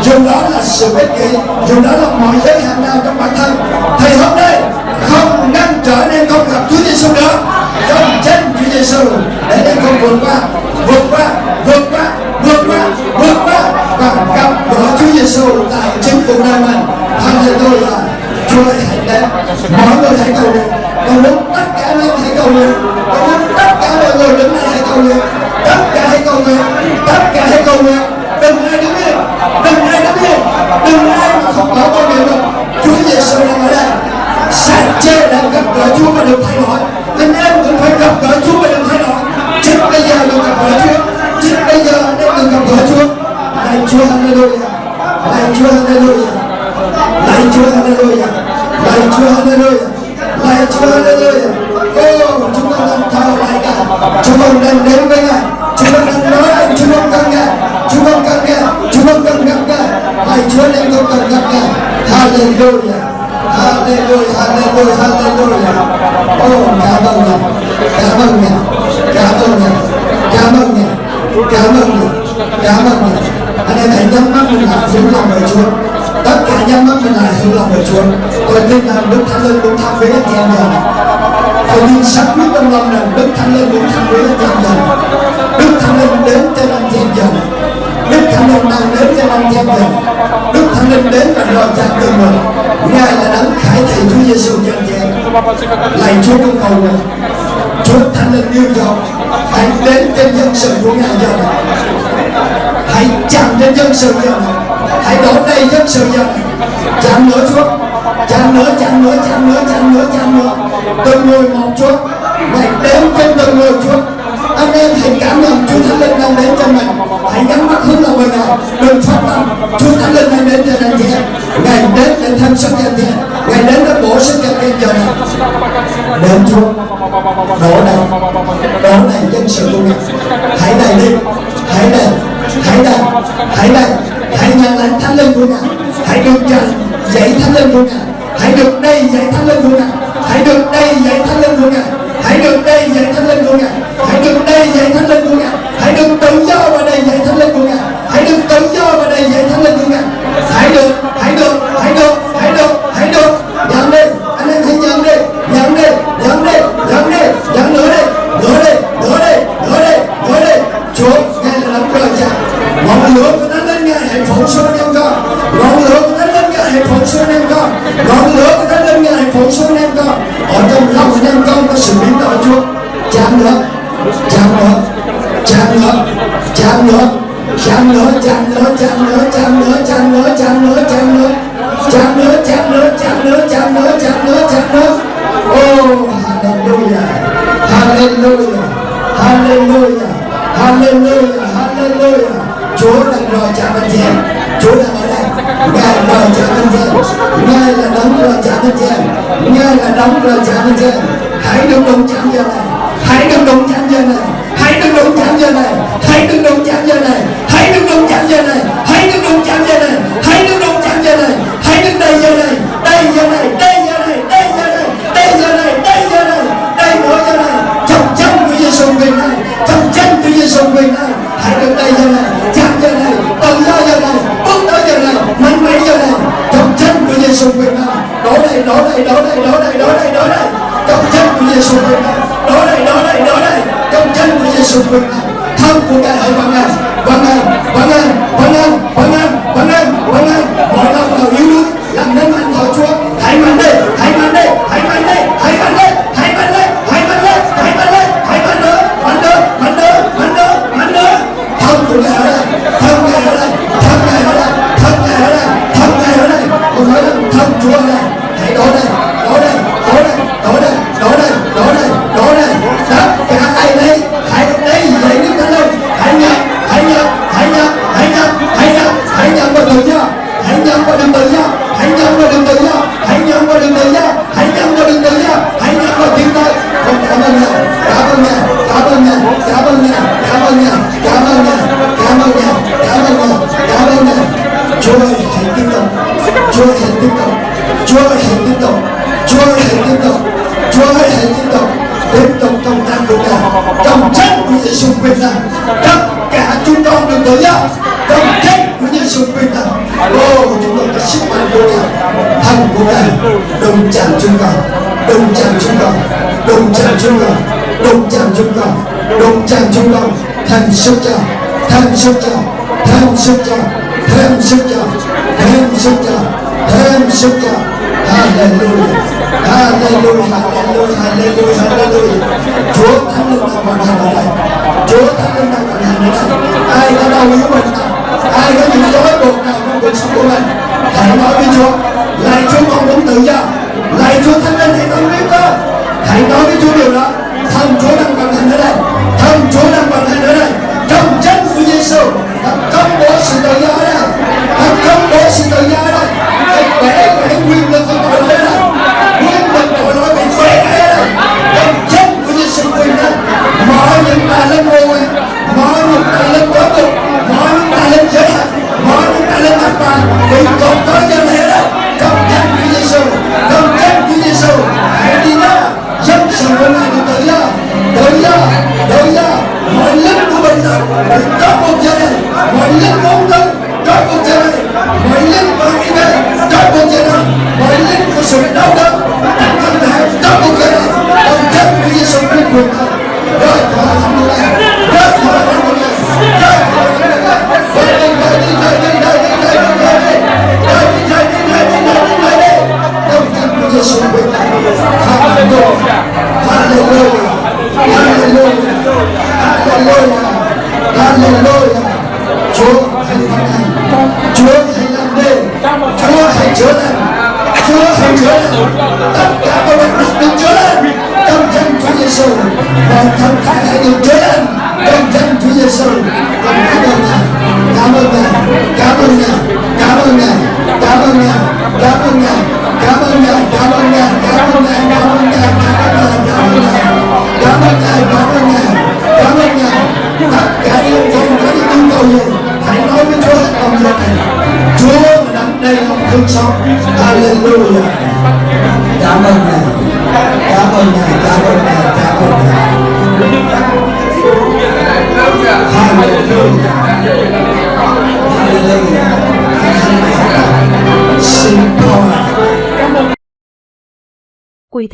dù đó là sự ích kỷ dù đó là mọi giới hạn nào trong bản thân, thì hôm nay không ngăn trở nên không gặp Chúa Giêsu nữa. Trong chân Chúa Giêsu để nên không vượt qua vượt qua vượt qua vượt qua vượt qua và gặp gỡ Chúa Giêsu tại chính cuộc đời mình. Hallelujah. Chúa ơi, hãy đến. Mọi người hãy cầu nguyện. Tôi muốn tất cả mọi người hãy cầu nguyện. Tôi muốn tất cả mọi người đứng đây hãy cầu nguyện cầu nguyện. Tất cả hãy cầu nguyện. Đừng ai đứng yên. Đừng ai đứng yên. Đừng ai mà không có con nguyện được. Chúa Giêsu đang ở đây sạch chê đang gặp gỡ Chúa và được thay đổi. Anh em cũng phải gặp gỡ Chúa và được thay đổi. Chính bây giờ được gặp gỡ Chúa. Chính bây giờ anh em được gặp gỡ Chúa. Lạy Chúa, Hallelujah. Lạy Chúa, Hallelujah. Lạy Chúa, Hallelujah. Lạy Chúa, Hallelujah. Lạy Chúa, Hallelujah. Ô, chúng con đang thờ lại cả. Chúng con đang đến Hallelujah, hallelujah, hallelujah. Oh, cảm ơn Ngài, cảm ơn Ngài, cảm ơn Ngài, cảm ơn Ngài, cảm ơn Ngài, cảm ơn Ngài. Anh em hãy nhắm mắt mình lại hướng lòng về Chúa. Tất cả nhắm mắt mình lại hướng lòng về Chúa. Tôi tin rằng Đức Thánh Linh cũng thăm viếng anh chị em rồi. Tôi tin sắc quyết trong lòng rằng Đức Thánh Linh cũng thăm viếng anh chị em rồi. Đức Thánh Linh đến trên anh chị em rồi. Đức Thánh Linh đang đến trên anh chị em rồi. Đức Thánh Linh đến và đòi cha từng mừng Ngài là đấng khải thị Chúa Giêsu nhân anh. Lạy Chúa con cầu nguyện. Chúa Thánh Linh yêu dấu hãy đến trên dân sự của Ngài giờ này. Hãy chạm trên dân sự giờ này. Hãy đổ đầy dân sự giờ này. Chạm nữa Chúa. Chạm nữa, chạm nữa, chạm nữa, chạm nữa, chạm nữa. Từng người một Chúa. Ngài đến trên từng người Chúa anh em hãy cảm nhận Chúa Thánh Linh đang đến cho mình hãy nhắm mắt hướng lòng mình Ngài đừng phát tâm. Chúng Thánh Linh ngày đến cho anh chị ngày đến để thêm sức cho anh chị đến để bổ sức cho anh giờ này. Đến Chúa. Đổ này đổ này dân sự của Ngài. Hãy đầy đi. Hãy đầy. Hãy đầy. Hãy đầy. Hãy nhận lãnh Thánh Linh của Ngài. Hãy được nhận dạy Thánh Linh của Ngài. Hãy được đây dạy Thánh Linh của Ngài. Hãy được đây dạy Thánh Linh của Ngài. Hãy được đây dạy thánh linh của ngài. Hãy được đây dạy thánh linh của ngài hãy được tự do và đây dạy thánh linh của ngài. Hãy được tự do và đây dạy thánh linh của ngài. Hãy được hãy được hãy được hãy được hãy được. Nhận đi. Anh em hãy nhận đi. Nhận đi nhận đi nhận đi. Nhận nữa đi nữa đi nữa đi nữa đi nữa đi. Chúa, ngài là đấng rời cha ngọn lửa của thánh linh ngài hãy phóng xuống anh em con. Ngọn lửa của thánh linh ngài hãy phóng xuống anh em con. Ngọn lửa của thánh linh ngài hãy phóng xuống anh em con. Ở trong lòng anh em con có sự biến đổi Chúa. Chạm nữa chạm nữa chạm nữa chạm nữa chạm nữa chạm nữa chạm nữa chạm nữa chạm nữa chạm nữa chạm nữa chạm nữa chạm nữa chạm nữa chạm nữa chạm nữa chạm nữa oh hallelujah hallelujah hallelujah hallelujah hallelujah Chúa đang rồi chạm anh chị em Chúa đang ở đây Ngài rồi chạm anh chị em Ngài là đóng rồi chạm anh chị em Ngài là đóng rồi chạm anh chị em Hãy đừng đóng chạm giờ này Hãy đừng đóng chạm giờ này Hãy đừng đụng chạm giờ này Hãy đừng đụng chạm giờ này Hãy đừng đụng chạm giờ này Hãy đừng đụng chạm giờ này Hãy đừng đụng chạm giờ này Hãy đừng đây giờ này Đây giờ này Đây giờ này Đây giờ này Đây giờ này Đây giờ này Đây mỗi giờ này Trong chân của Giêsu quyền này Trong chân của Giêsu quyền này Hãy đứng đây giờ này Chạm giờ này Tự do giờ này Bước tới giờ này Mạnh mẽ giờ này Trong chân của Giêsu quyền này Đổ đây Đổ đây Đổ đây Đổ đây Đổ đây Đổ đây Trong chân của Giêsu quyền này Đổ đây Đổ đây Đổ đây Jangan 他不干，还管爱管爱管爱 sức cho thêm sức cho thêm sức cho thêm sức cho thêm sức cho thêm sức cho hallelujah hallelujah hallelujah hallelujah hallelujah. Chúa thánh linh đang vận hành ở đây chúa thánh linh đang vận hành ở đây ai có đau yếu bệnh ai có những rối buộc nào trong cuộc sống của mình hãy nói với chúa? Lại chúa con muốn tự do.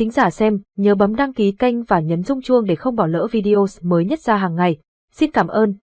thính giả xem, nhớ bấm đăng ký kênh và nhấn rung chuông để không bỏ lỡ video mới nhất ra hàng ngày. Xin cảm ơn.